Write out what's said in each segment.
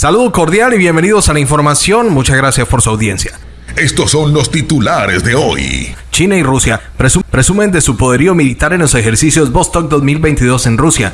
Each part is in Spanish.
Saludo cordial y bienvenidos a la información. Muchas gracias por su audiencia. Estos son los titulares de hoy. China y Rusia presumen de su poderío militar en los ejercicios Vostok 2022 en Rusia.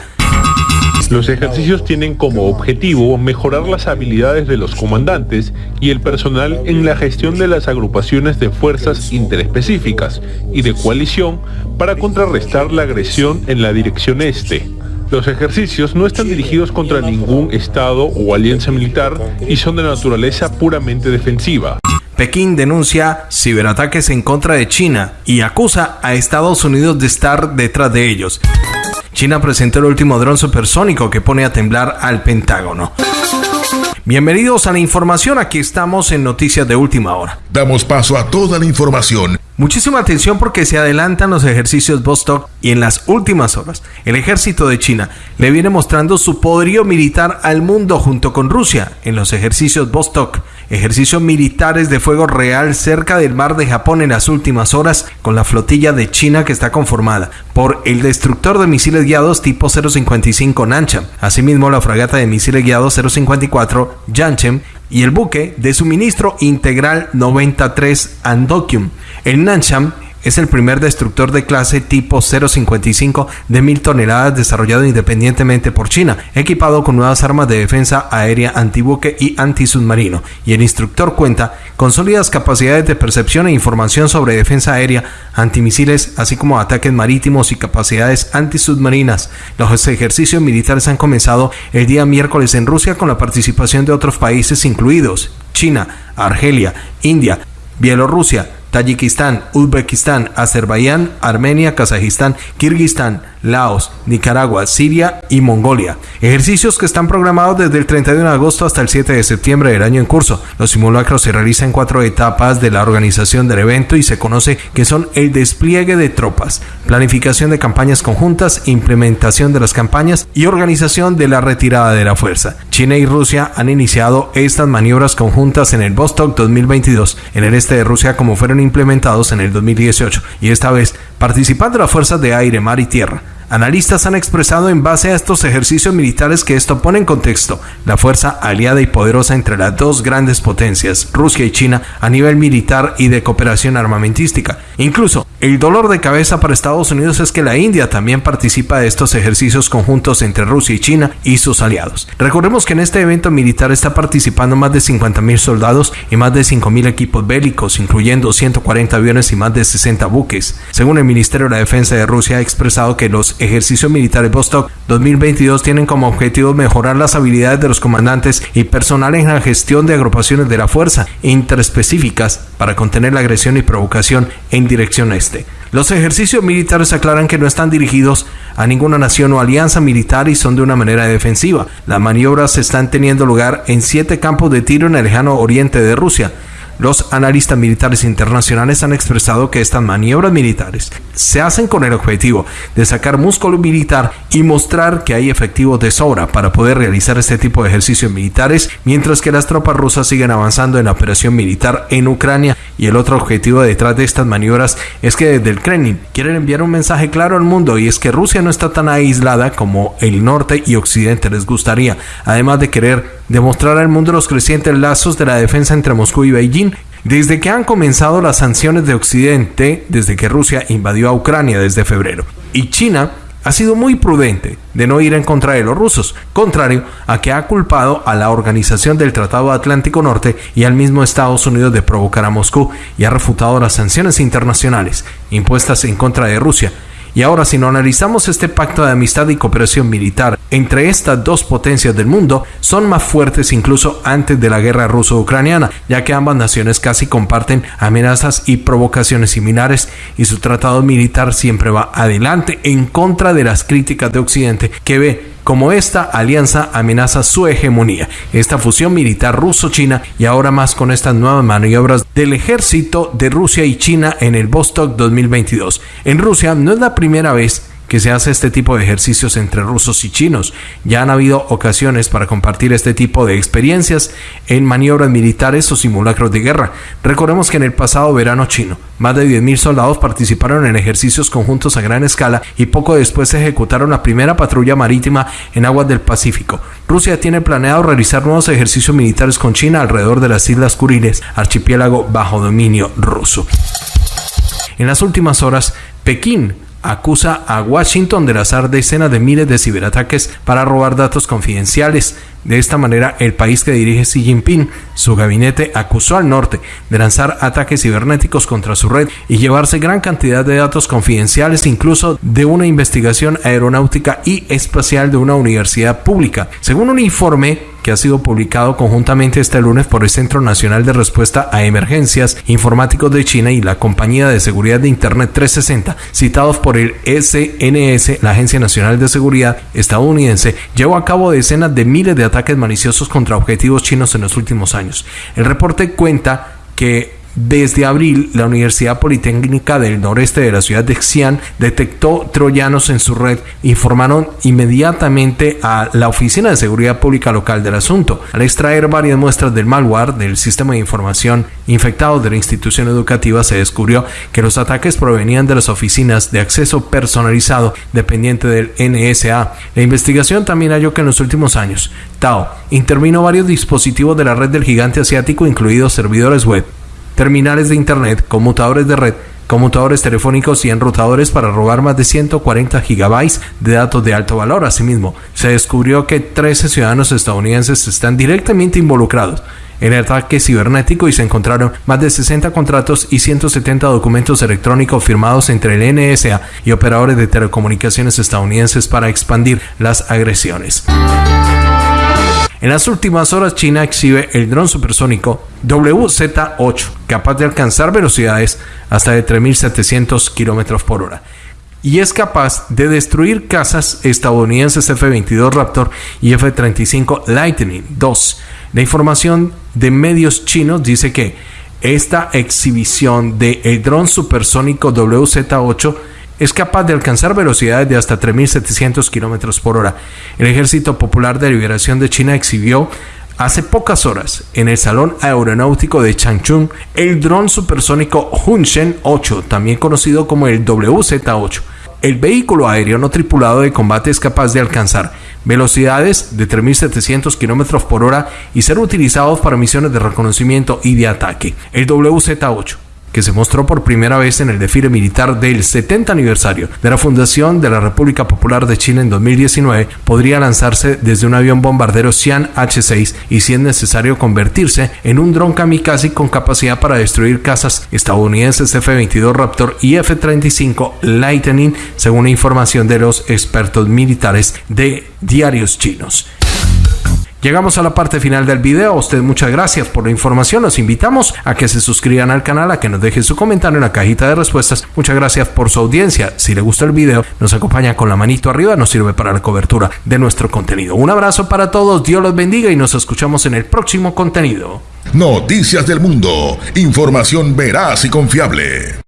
Los ejercicios tienen como objetivo mejorar las habilidades de los comandantes y el personal en la gestión de las agrupaciones de fuerzas interespecíficas y de coalición para contrarrestar la agresión en la dirección este. Los ejercicios no están dirigidos contra ningún Estado o alianza militar y son de naturaleza puramente defensiva. Pekín denuncia ciberataques en contra de China y acusa a Estados Unidos de estar detrás de ellos. China presentó el último dron supersónico que pone a temblar al Pentágono. Bienvenidos a la información, aquí estamos en Noticias de Última Hora. Damos paso a toda la información. Muchísima atención porque se adelantan los ejercicios Vostok y en las últimas horas el ejército de China le viene mostrando su poderío militar al mundo junto con Rusia en los ejercicios Vostok ejercicios militares de fuego real cerca del mar de Japón en las últimas horas con la flotilla de China que está conformada por el destructor de misiles guiados tipo 055 Nancham, asimismo la fragata de misiles guiados 054 Yanchem y el buque de suministro integral 93 Andokyum. El Nancham es el primer destructor de clase tipo 055 de mil toneladas desarrollado independientemente por China, equipado con nuevas armas de defensa aérea antibuque y antisubmarino. Y el instructor cuenta con sólidas capacidades de percepción e información sobre defensa aérea, antimisiles, así como ataques marítimos y capacidades antisubmarinas. Los ejercicios militares han comenzado el día miércoles en Rusia con la participación de otros países incluidos China, Argelia, India, Bielorrusia, Tayikistán, Uzbekistán, Azerbaiyán, Armenia, Kazajistán, Kirguistán, Laos, Nicaragua, Siria y Mongolia. Ejercicios que están programados desde el 31 de agosto hasta el 7 de septiembre del año en curso. Los simulacros se realizan en cuatro etapas de la organización del evento y se conoce que son el despliegue de tropas, planificación de campañas conjuntas, implementación de las campañas y organización de la retirada de la fuerza. China y Rusia han iniciado estas maniobras conjuntas en el Vostok 2022 en el este de Rusia como fueron implementados en el 2018 y esta vez participando las fuerzas de aire, mar y tierra. Analistas han expresado en base a estos ejercicios militares que esto pone en contexto la fuerza aliada y poderosa entre las dos grandes potencias, Rusia y China, a nivel militar y de cooperación armamentística. Incluso, el dolor de cabeza para Estados Unidos es que la India también participa de estos ejercicios conjuntos entre Rusia y China y sus aliados. Recordemos que en este evento militar está participando más de 50.000 soldados y más de 5.000 equipos bélicos, incluyendo 140 aviones y más de 60 buques. Según el Ministerio de la Defensa de Rusia, ha expresado que los ejercicios militares Vostok 2022 tienen como objetivo mejorar las habilidades de los comandantes y personal en la gestión de agrupaciones de la fuerza interespecíficas para contener la agresión y provocación en dirección este. Los ejercicios militares aclaran que no están dirigidos a ninguna nación o alianza militar y son de una manera defensiva. Las maniobras están teniendo lugar en siete campos de tiro en el lejano oriente de Rusia. Los analistas militares internacionales han expresado que estas maniobras militares se hacen con el objetivo de sacar músculo militar y mostrar que hay efectivos de sobra para poder realizar este tipo de ejercicios militares, mientras que las tropas rusas siguen avanzando en la operación militar en Ucrania. Y el otro objetivo detrás de estas maniobras es que desde el Kremlin quieren enviar un mensaje claro al mundo y es que Rusia no está tan aislada como el norte y occidente les gustaría, además de querer demostrar al mundo los crecientes lazos de la defensa entre Moscú y Beijing desde que han comenzado las sanciones de Occidente, desde que Rusia invadió a Ucrania desde febrero. Y China ha sido muy prudente de no ir en contra de los rusos, contrario a que ha culpado a la Organización del Tratado Atlántico Norte y al mismo Estados Unidos de provocar a Moscú y ha refutado las sanciones internacionales impuestas en contra de Rusia y ahora si no analizamos este pacto de amistad y cooperación militar entre estas dos potencias del mundo, son más fuertes incluso antes de la guerra ruso-ucraniana, ya que ambas naciones casi comparten amenazas y provocaciones similares y su tratado militar siempre va adelante en contra de las críticas de Occidente que ve como esta alianza amenaza su hegemonía, esta fusión militar ruso-china y ahora más con estas nuevas maniobras del ejército de Rusia y China en el Vostok 2022. En Rusia no es la primera vez que se hace este tipo de ejercicios entre rusos y chinos. Ya han habido ocasiones para compartir este tipo de experiencias en maniobras militares o simulacros de guerra. Recordemos que en el pasado verano chino, más de 10.000 soldados participaron en ejercicios conjuntos a gran escala y poco después se ejecutaron la primera patrulla marítima en aguas del Pacífico. Rusia tiene planeado realizar nuevos ejercicios militares con China alrededor de las Islas Kuriles, archipiélago bajo dominio ruso. En las últimas horas, Pekín acusa a Washington de lanzar decenas de miles de ciberataques para robar datos confidenciales. De esta manera, el país que dirige Xi Jinping, su gabinete acusó al norte de lanzar ataques cibernéticos contra su red y llevarse gran cantidad de datos confidenciales, incluso de una investigación aeronáutica y espacial de una universidad pública. Según un informe que ha sido publicado conjuntamente este lunes por el Centro Nacional de Respuesta a Emergencias Informáticos de China y la Compañía de Seguridad de Internet 360, citados por el SNS, la Agencia Nacional de Seguridad estadounidense, llevó a cabo decenas de miles de ataques maliciosos contra objetivos chinos en los últimos años. El reporte cuenta que desde abril, la Universidad Politécnica del Noreste de la ciudad de Xi'an detectó troyanos en su red. Informaron inmediatamente a la Oficina de Seguridad Pública local del asunto. Al extraer varias muestras del malware del sistema de información infectado de la institución educativa, se descubrió que los ataques provenían de las oficinas de acceso personalizado dependiente del NSA. La investigación también halló que en los últimos años, Tao intervino varios dispositivos de la red del gigante asiático, incluidos servidores web terminales de Internet, conmutadores de red, conmutadores telefónicos y enrutadores para robar más de 140 gigabytes de datos de alto valor. Asimismo, se descubrió que 13 ciudadanos estadounidenses están directamente involucrados en el ataque cibernético y se encontraron más de 60 contratos y 170 documentos electrónicos firmados entre el NSA y operadores de telecomunicaciones estadounidenses para expandir las agresiones. En las últimas horas, China exhibe el dron supersónico WZ-8, capaz de alcanzar velocidades hasta de 3.700 km por hora. Y es capaz de destruir casas estadounidenses F-22 Raptor y F-35 Lightning II. La información de medios chinos dice que esta exhibición del el dron supersónico WZ-8 es capaz de alcanzar velocidades de hasta 3.700 km por hora. El Ejército Popular de Liberación de China exhibió hace pocas horas en el Salón Aeronáutico de Changchun el dron supersónico Hunshen 8, también conocido como el WZ-8. El vehículo aéreo no tripulado de combate es capaz de alcanzar velocidades de 3.700 km por hora y ser utilizado para misiones de reconocimiento y de ataque. El WZ-8 que se mostró por primera vez en el desfile militar del 70 aniversario de la fundación de la República Popular de China en 2019, podría lanzarse desde un avión bombardero Xi'an H-6 y si es necesario convertirse en un dron kamikaze con capacidad para destruir casas estadounidenses F-22 Raptor y F-35 Lightning, según información de los expertos militares de diarios chinos. Llegamos a la parte final del video. A usted muchas gracias por la información. Los invitamos a que se suscriban al canal, a que nos dejen su comentario en la cajita de respuestas. Muchas gracias por su audiencia. Si le gusta el video, nos acompaña con la manito arriba. Nos sirve para la cobertura de nuestro contenido. Un abrazo para todos. Dios los bendiga y nos escuchamos en el próximo contenido. Noticias del Mundo. Información veraz y confiable.